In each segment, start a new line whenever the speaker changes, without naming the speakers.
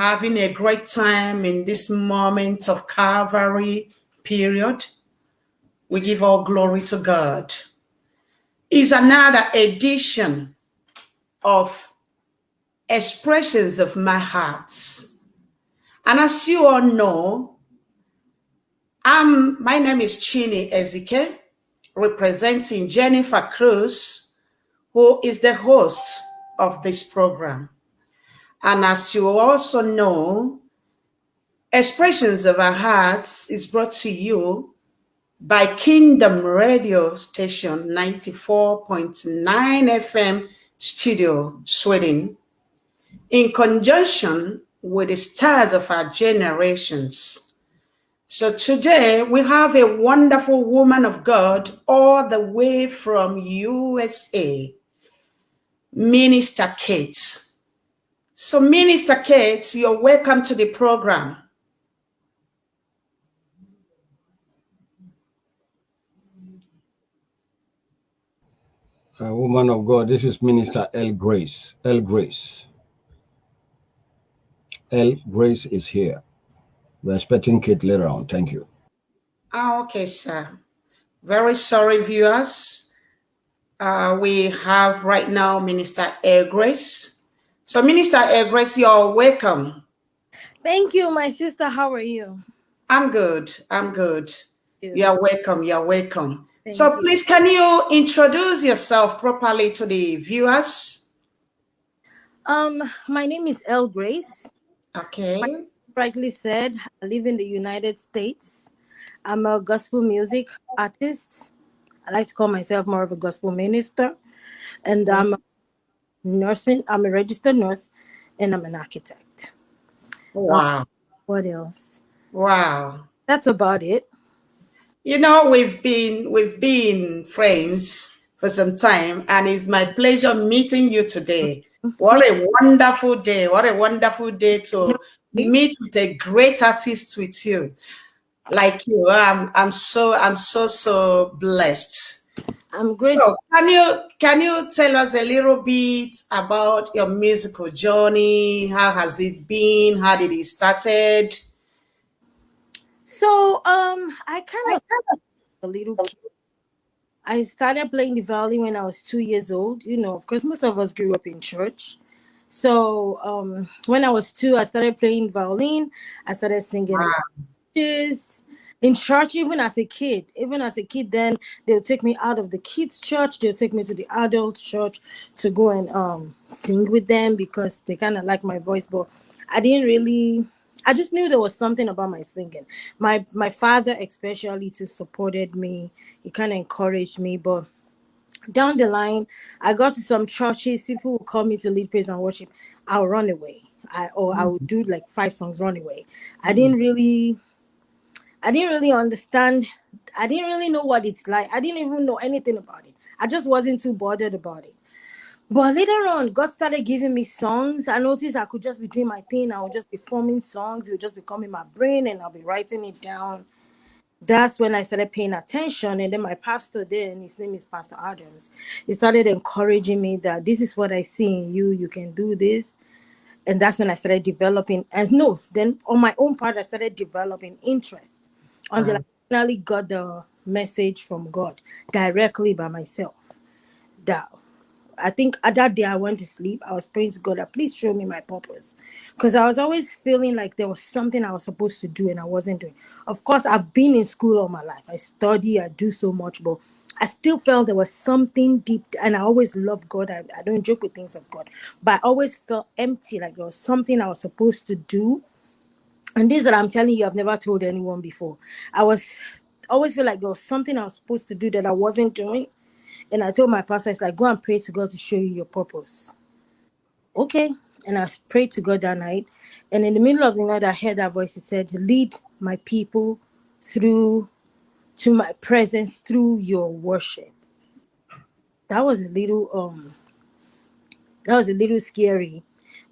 having a great time in this moment of Calvary period. We give all glory to God. Is another edition of expressions of my heart. And as you all know, I'm, my name is Chini Ezike, representing Jennifer Cruz, who is the host of this program. And as you also know, Expressions of Our Hearts is brought to you by Kingdom Radio Station 94.9 FM Studio, Sweden, in conjunction with the stars of our generations. So today we have a wonderful woman of God all the way from USA, Minister Kate. So Minister Kate, you're welcome to the program.
Uh, woman of God, this is Minister L. Grace. L. Grace. L. Grace is here. We're expecting Kate later on. Thank you.
Ah, okay, sir. Very sorry, viewers. Uh, we have right now Minister L. Grace. So, Minister. Grace, you're welcome.
Thank you, my sister. How are you?
I'm good. I'm good. You're welcome. You're welcome. Thank so, you. please, can you introduce yourself properly to the viewers?
Um, my name is L. Grace.
Okay. Like
rightly said, I live in the United States. I'm a gospel music artist. I like to call myself more of a gospel minister. And I'm nursing. I'm a registered nurse and I'm an architect.
Wow. Um,
what else?
Wow.
That's about it.
You know, we've been we've been friends for some time, and it's my pleasure meeting you today. What a wonderful day. What a wonderful day to meet with a great artist with you. Like you. I'm I'm so I'm so so blessed.
I'm grateful.
So can you can you tell us a little bit about your musical journey? How has it been? How did it started?
So um I kind of a little kid. I started playing the violin when I was two years old. You know, of course, most of us grew up in church. So um, when I was two, I started playing violin. I started singing wow in church even as a kid even as a kid then they'll take me out of the kids church. They'll take me to the adult church to go and um sing with them because they kind of like my voice but i didn't really i just knew there was something about my singing. My my father especially to supported me. He kind of encouraged me but down the line i got to some churches people would call me to lead praise and worship. I'll run away. I, or I would do like five songs run away. I didn't really I didn't really understand. I didn't really know what it's like. I didn't even know anything about it. I just wasn't too bothered about it. But later on, God started giving me songs. I noticed I could just be doing my thing. I would just be forming songs. It would just be coming my brain and I'll be writing it down. That's when I started paying attention. And then my pastor there, and his name is Pastor Adams, he started encouraging me that this is what I see in you. You can do this. And that's when I started developing. And no, then on my own part, I started developing interest until. I finally got the message from God directly by myself. That I think at that day I went to sleep. I was praying to God that please show me my purpose. Because I was always feeling like there was something I was supposed to do and I wasn't doing. Of course, I've been in school all my life. I study, I do so much, but I still felt there was something deep, and I always love God. I, I don't joke with things of God, but I always felt empty, like there was something I was supposed to do and this that I'm telling you, I've never told anyone before. I was always feel like there was something I was supposed to do that I wasn't doing. And I told my pastor, it's like, go and pray to God to show you your purpose. Okay. And I prayed to God that night. And in the middle of the night, I heard that voice. It said, lead my people through to my presence through your worship. That was a little um that was a little scary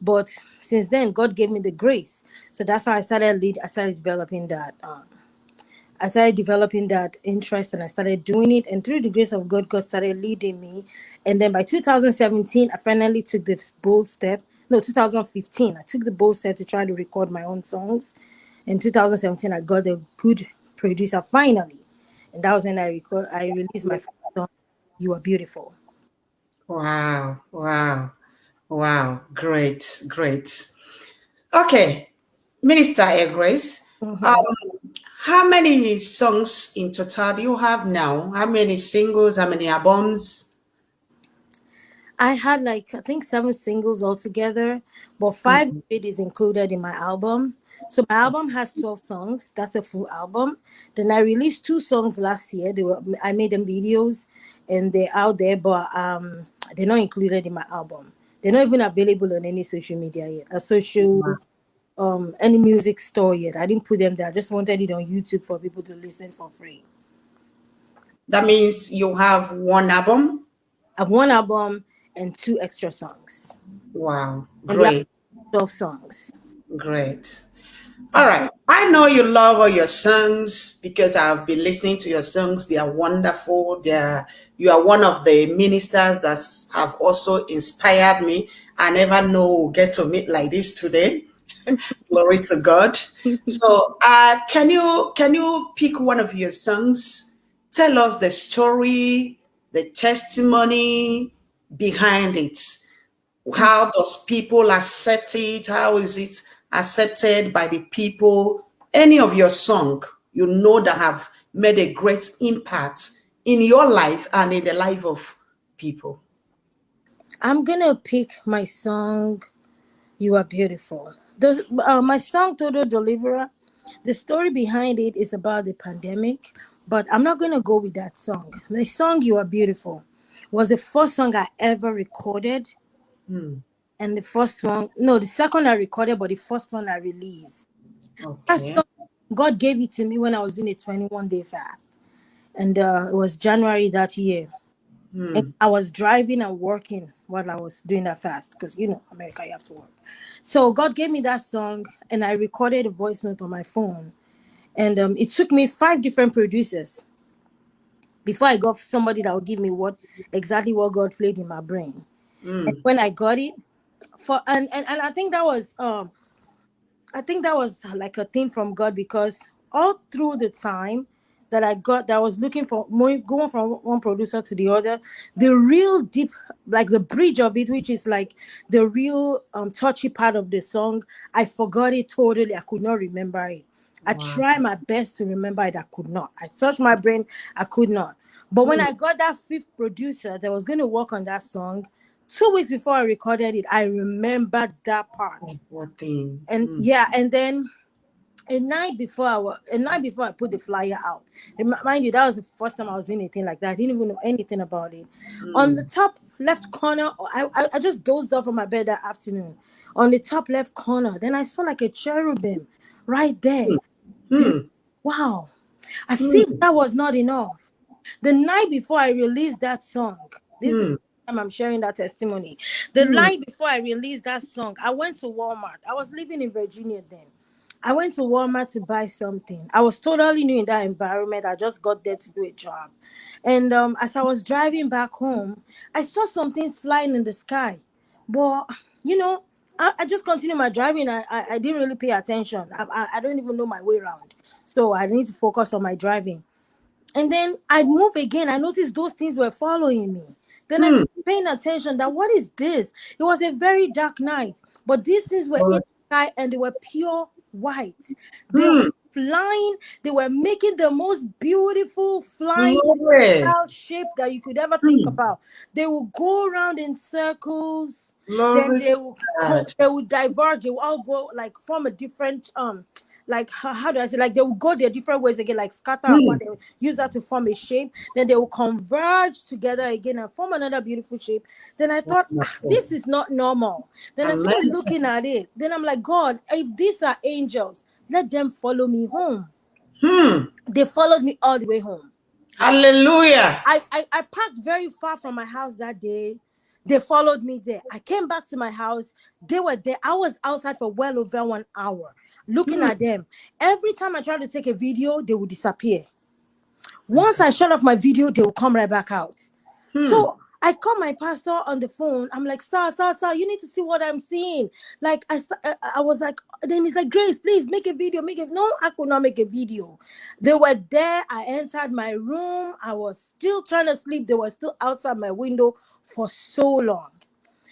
but since then, God gave me the grace. So that's how I started lead. I started developing that. Um, I started developing that interest and I started doing it. And through the grace of God, God started leading me. And then by 2017, I finally took this bold step no 2015 i took the bold step to try to record my own songs in 2017 i got a good producer finally and that was when i record i released my first song you are beautiful
Wow, wow, wow. Great, great. Okay, Minister L. Grace,
Mhm.
um, how many songs in total do you have now? How many singles? How many albums?
I had like I think seven singles altogether, but 5 of it is included in my album. So my album has 12 songs. That's a full album. Then I released two songs last year. They were I made them videos and they're out there, but um they're not included in my album. They're not even available on any social media yet. A social um any music store yet. I didn't put them there. I just wanted it on YouTube for people to listen for free.
That means you have one album.
I have one album and two extra songs.
Wow, great,
12 songs.
great. All right, I know you love all your songs because I've been listening to your songs. They are wonderful. They are, you are one of the ministers that have also inspired me. I never know we'll get to meet like this today. Glory to God. So, uh, can you can you pick one of your songs? Tell us the story, the testimony behind it. How does people accept it? How is it accepted by the people? Any of your song you know that have made a great impact in your life and in the life of people.
I'm gonna pick my song "You Are Beautiful." The uh, my song "Total Deliverer." The story behind it is about the pandemic, but I'm not gonna go with that song. The song "You Are Beautiful" was the first song I ever recorded,
Hmm.
and the first one, no, the second I recorded, but the first one I released.
Okay.
song, God gave it to me when I was doing a 21 day fast, and uh, it was January that year.
Hmm.
I was driving and working while I was doing that fast because you know America you have to work. So God gave me that song and I recorded a voice note on my phone. And um, it took me five different producers before I got somebody that would give me what exactly what God played in my brain.
Hmm.
And when I got it, for and, and and I think that was um I think that was like a thing from God because all through the time that I got that I was looking for going from one producer to the other, the real deep, like the bridge of it, which is like the real um touchy part of the song, I forgot it totally. I could not remember it. I tried my best to remember it, I could not. I searched my brain, I could not. But when
Hmm.
I got that fifth producer that was going to work on that song, two weeks before I recorded it, I remembered that part
What thing?
and
Hmm.
yeah and then a night before I was a night before I put the flyer out. Mind you, that was the first time I was doing anything like that. I didn't even know anything about it. On the top left corner, I, I I just dozed off on my bed that afternoon. On the top left corner, then I saw like a cherubim right there.
Hmm.
Wow. As if that was not enough. The night before I released that song, this is the time I'm sharing that testimony. The
Hmm.
night before I released that song, I went to Walmart. I was living in Virginia then. I went to Walmart to buy something. I was totally new in that environment. I just got there to do a job. And um, as I was driving back home, I saw some things flying in the sky. But, you know, I, I just continued my driving. I, I, I didn't really pay attention. I, I, I don't even know my way around. So I need to focus on my driving. And then I move again. I noticed those things were following me. Then I
Hmm.
started paying attention that what is this? It was a very dark night, but these things were in the sky and they were pure white. They
Hmm.
were flying, they were making the most beautiful flying shape that you could ever think
Hmm.
about. They will go around in circles, then they will
God.
they will diverge, they will all go like form a different um like how, how do I say like they will go their different ways again, like scatter apart, they will use that to form a shape, then they will converge together again and form another beautiful shape. Then I thought, "Ah, this is not normal. Then I started
Amazing.
looking at it. Then I'm like, God, if these are angels, let them follow me home.
Hmm.
They followed me all the way home.
Hallelujah.
I, I, I parked very far from my house that day. They followed me there. I came back to my house. They were there. I was outside for well over one hour looking
Hmm.
at them. Every time I tried to take a video, they would disappear. Once I shut off my video, they will come right back out.
Hmm.
So I call my pastor on the phone. I'm like, sir, sir, sir, you need to see what I'm seeing. Like I, I, I was like, then he's like, Grace, please make a video, make it. No, I could not make a video. They were there. I entered my room. I was still trying to sleep. They were still outside my window for so long.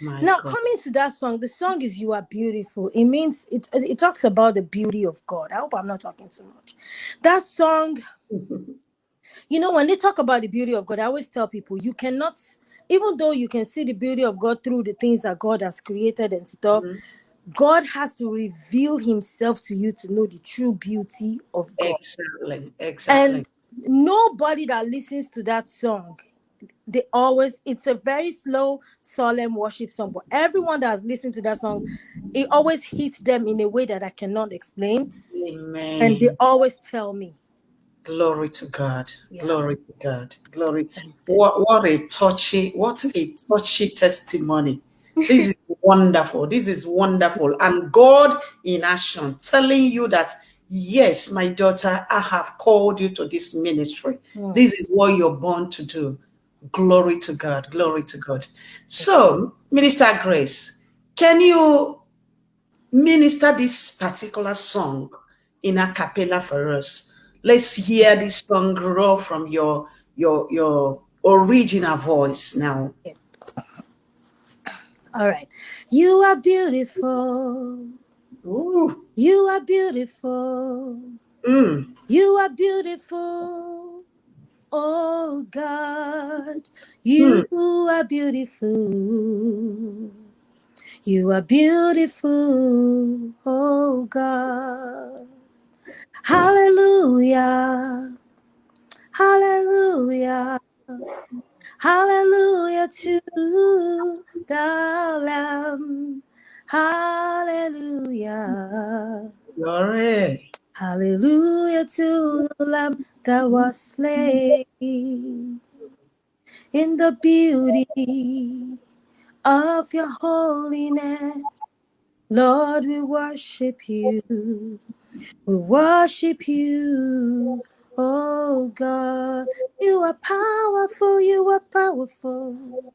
My
now
God.
coming to that song, the song is "You Are Beautiful." It means it. It talks about the beauty of God. I hope I'm not talking too much. That song, you know, when they talk about the beauty of God, I always tell people you cannot, even though you can see the beauty of God through the things that God has created and stuff.
Mhm.
God has to reveal Himself to you to know the true beauty of God.
Exactly. Exactly.
And nobody that listens to that song, they always, it's a very slow, solemn worship song. But everyone that has listened to that song, it always hits them in a way that I cannot explain.
Amen.
And they always tell me,
Glory to God.
Yeah.
Glory to God. Glory. What what a touchy, what a touchy testimony. This is wonderful. This is wonderful. And God in action telling you that yes, my daughter, I have called you to this ministry.
Mm.
This is what you're born to do. Glory to God. Glory to God. So, Minister Grace, can you minister this particular song in a cappella for us? Let's hear this song grow from your your your original voice now.
All right. You are beautiful.
Ooh.
You are beautiful.
Mm.
You are beautiful. Oh God, you hmm. are beautiful. You are beautiful. Oh God. Hallelujah. Hallelujah. Hallelujah to the Lamb. Hallelujah.
Glory.
Hallelujah to the Lamb that was slain in the beauty of your holiness. Lord, we worship you. We worship you. Oh God, you are powerful. You are powerful.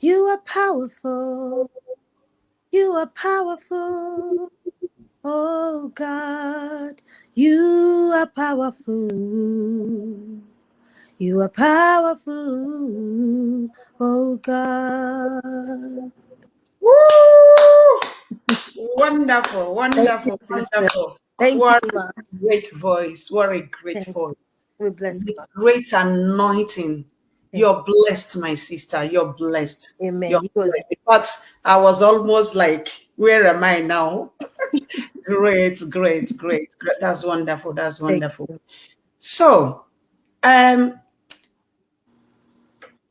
You are powerful. You are powerful. Oh God, you are powerful. You are powerful. Oh God.
Woo! Wonderful, wonderful,
sister.
wonderful.
Thank
what
you,
a great voice. What a great
Thank you.
voice.
We bless God.
great anointing. You're blessed, my sister. You're blessed.
Amen.
You're blessed. Fact, I was almost like, where am I now? great, great, great, great. That's wonderful. That's wonderful. So, um,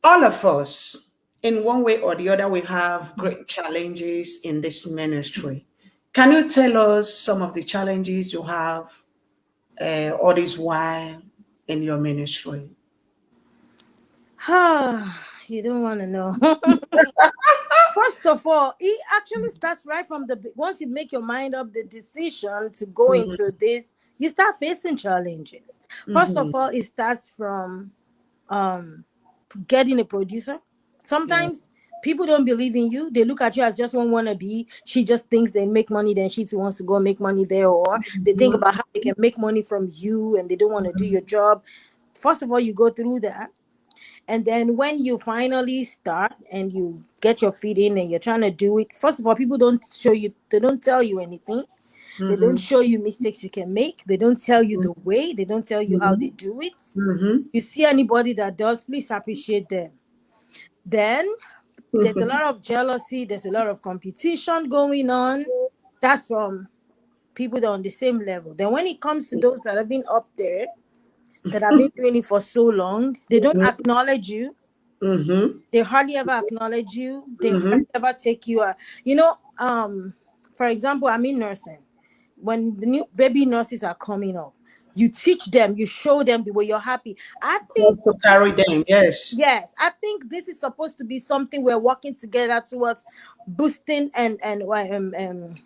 all of us, in one way or the other, we have great challenges in this ministry. Can you tell us some of the challenges you have uh, all this while in your ministry?
you don't want to know. First of all, it actually starts right from the once you make your mind up the decision to go
Mhm.
into this, you start facing challenges. 1st of
Mhm.
all, it starts from um getting a producer. Sometimes people don't believe in you. They look at you as just one wannabe. She just thinks they make money, then she too wants to go make money there, or they think
Mhm.
about how they can make money from you and they don't want to do your job. First of all, you go through that. And then when you finally start and you get your feet in and you're trying to do it, first of all, people don't show you, they don't tell you anything. They don't
Mhm.
show you mistakes you can make. They don't tell you the way. They don't tell you how they do it.
Mhm.
You see anybody that does, please appreciate them. Then there's a lot of jealousy, there's a lot of competition going on. That's from people that are on the same level. Then when it comes to those that have been up there, that have been doing it for so long, they don't
Mhm.
acknowledge you.
Mhm.
They hardly ever acknowledge you. They
Mhm.
hardly ever take you. Uh, you know, um, for example, I'm in nursing. When the new baby nurses are coming up, you teach them, you show them the way you're happy. I think
to carry them, yes.
Yes, I think this is supposed to be something we're working together towards boosting and and um, um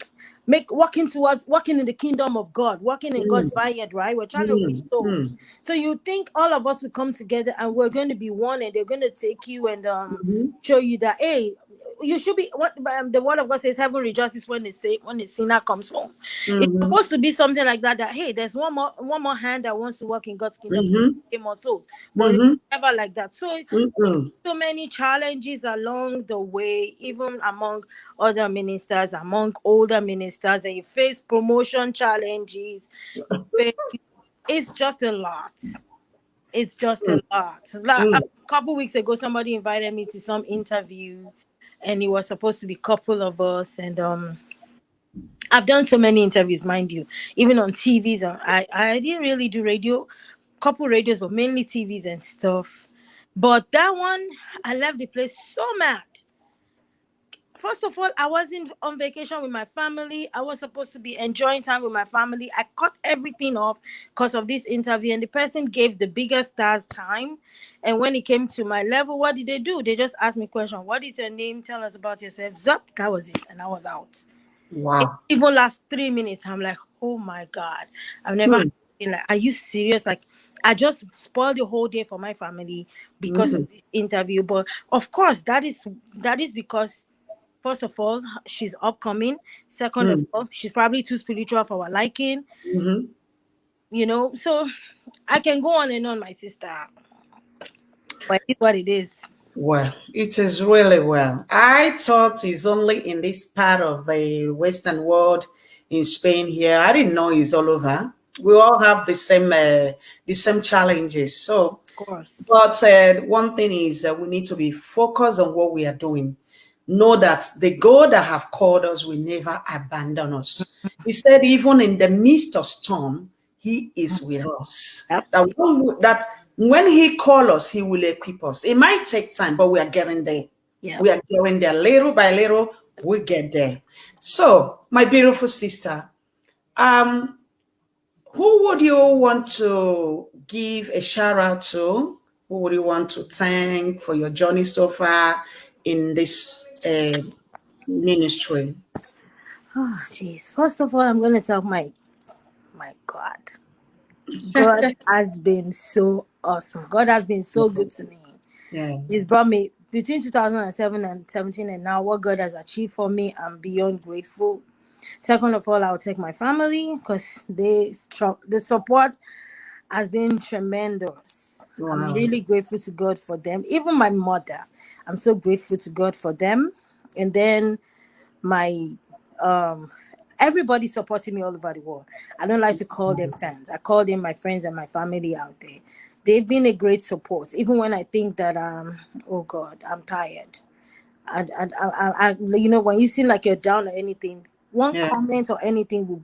make walking towards walking in the kingdom of God, walking in
Mm.
God's vineyard, right? We're trying to win
Mm.
So you think all of us will come together and we're going to be one and they're going to take you and um
Mhm.
show you that hey you should be what um, the word of God says heaven rejoices when they say when the sinner comes home. It's
Mhm.
supposed to be something like that that hey there's one more one more hand that wants to work in God's kingdom
Mhm.
gain more souls. But
Mhm.
it's never like that. So
Mhm.
so many challenges along the way, even among other ministers, among older ministers, and you face promotion challenges. It's just a lot. It's just a lot. Like
Mm.
a couple weeks ago, somebody invited me to some interview, and it was supposed to be a couple of us. And um, I've done so many interviews, mind you, even on TVs. I I didn't really do radio, couple radios, but mainly TVs and stuff. But that one, I left the place so mad. First of all, I wasn't on vacation with my family. I was supposed to be enjoying time with my family. I cut everything off because of this interview, and the person gave the biggest stars time. And when it came to my level, what did they do? They just asked me question: What is your name? Tell us about yourself. Zap, that was it, and I was out.
Wow.
Even last three minutes, I'm like, oh my god, I've never
Hmm.
been like, are you serious? Like, I just spoiled the whole day for my family because of this interview. But of course, that is that is because first of all, she's upcoming. Second of all, she's probably too spiritual for our liking.
Mhm.
You know, so I can go on and on, my sister. But it's what it is.
Well, it is really well. I thought it's only in this part of the Western world, in Spain here. I didn't know it's all over. We all have the same uh, the same challenges. So,
Of course.
but uh, one thing is that we need to be focused on what we are doing. Know that the God that have called us will never abandon us. He said, even in the midst of storm, He is with us. That when, that when He call us, He will equip us. It might take time, but we are getting there.
Yeah.
We are getting there little by little. We get there. So, my beautiful sister, um, who would you want to give a shout out to? Who would you want to thank for your journey so far in this uh, ministry?
Oh, jeez. First of all, I'm going to tell my my God. God has been so awesome. God has been so good to me.
Yeah.
He's brought me between 2007 and 17 and now what God has achieved for me, I'm beyond grateful. Second of all, I'll take my family because they the support has been tremendous.
Wow.
I'm really grateful to God for them. Even my mother, I'm so grateful to God for them. And then my um everybody supporting me all over the world. I don't like to call them fans. I call them my friends and my family out there. They've been a great support, even when I think that um oh God, I'm tired. And and I, I, I you know when you seem like you're down or anything, one
Yeah.
comment or anything will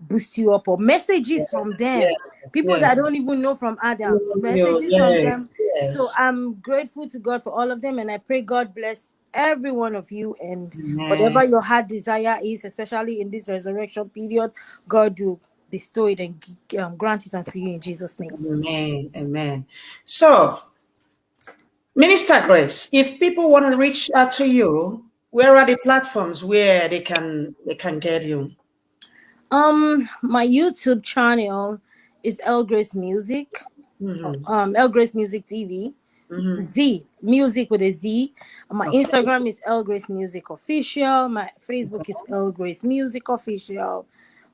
boost you up or messages from them
Yes,
people that I don't even know from Adam messages from
yes,
so. I'm grateful to God for all of them and I pray God bless every one of you and
Amen.
whatever your heart desire is especially in this resurrection period God will bestow it and um, grant it unto you in Jesus name
Amen. Amen. So, Minister Grace, if people want to reach out to you, where are the platforms where they can they can get you?
um my YouTube channel is El Grace Music
Mhm,
um El Grace Music TV
mhm.
Z music with a Z. My
Okay.
Instagram is El Grace Music Official. My Facebook is El Grace Music Official.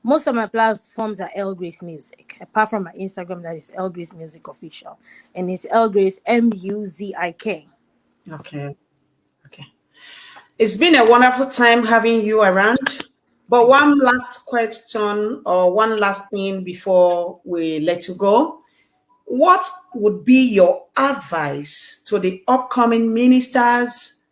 Most of my platforms are El Grace Music, apart from my Instagram that is El Grace Music Official, and it's El Grace M U Z I K.
Okay. Okay. It's been a wonderful time having you around. But one last question or one last thing before we let you go. What would be your advice to the upcoming ministers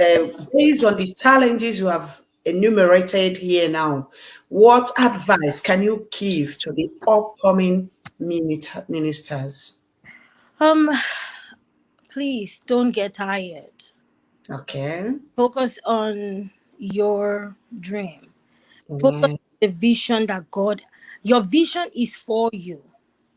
uh, based on the challenges you have enumerated here now? What advice can you give to the upcoming ministers?
Um, please don't get tired.
Okay.
Focus on your dream. Focus
Amen.
on the vision that God. Your vision is for you,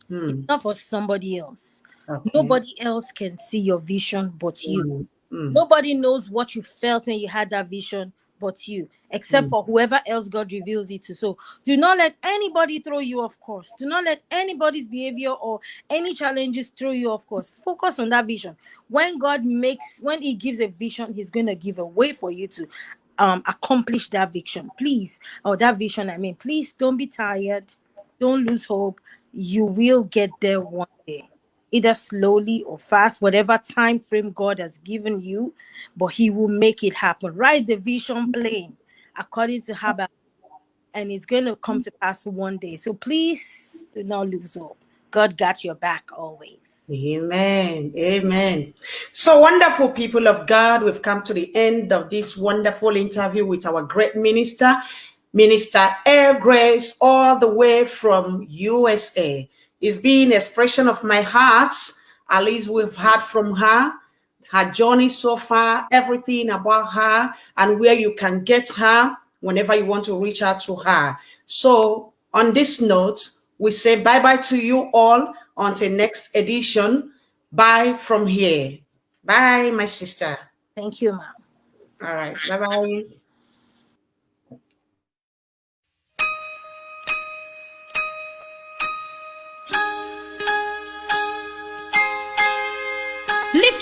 Hmm.
not for somebody else.
Okay.
Nobody else can see your vision but you.
Mm, mm.
Nobody knows what you felt when you had that vision but you, except
Mm.
for whoever else God reveals it to. So do not let anybody throw you off course. Do not let anybody's behavior or any challenges throw you off course. Focus on that vision. When God makes, when He gives a vision, He's going to give a way for you to um accomplish that vision. Please, or that vision, I mean, please don't be tired. Don't lose hope. You will get there one day either slowly or fast, whatever time frame God has given you, but He will make it happen. Write the vision plain according to Habakkuk, and it's going to come to pass one day. So please do not lose hope. God got your back always.
Amen. Amen. So wonderful people of God, we've come to the end of this wonderful interview with our great minister, Minister L. Grace, all the way from USA. It's been expression of my heart. At least we've heard from her, her journey so far, everything about her, and where you can get her whenever you want to reach out to her. So on this note, we say bye-bye to you all until next edition. Bye from here. Bye, my sister.
Thank you, ma'am.
All right. Bye-bye.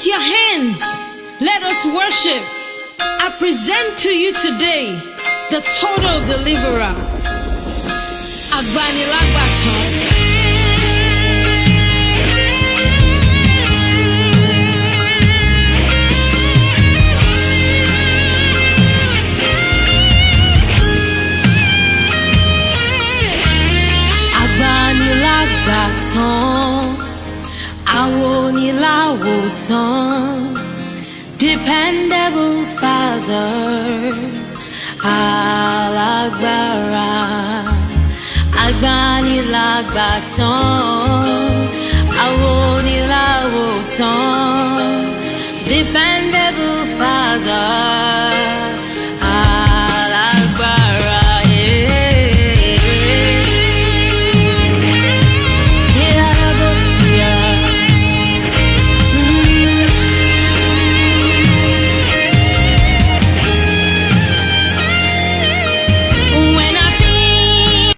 Your hands. Let us worship. I present to you today the total deliverer. Agbanilagbatan. Agbanilagbatan. Awonilawotan. Dependable Father. Alágbára. Agbanilagbatan.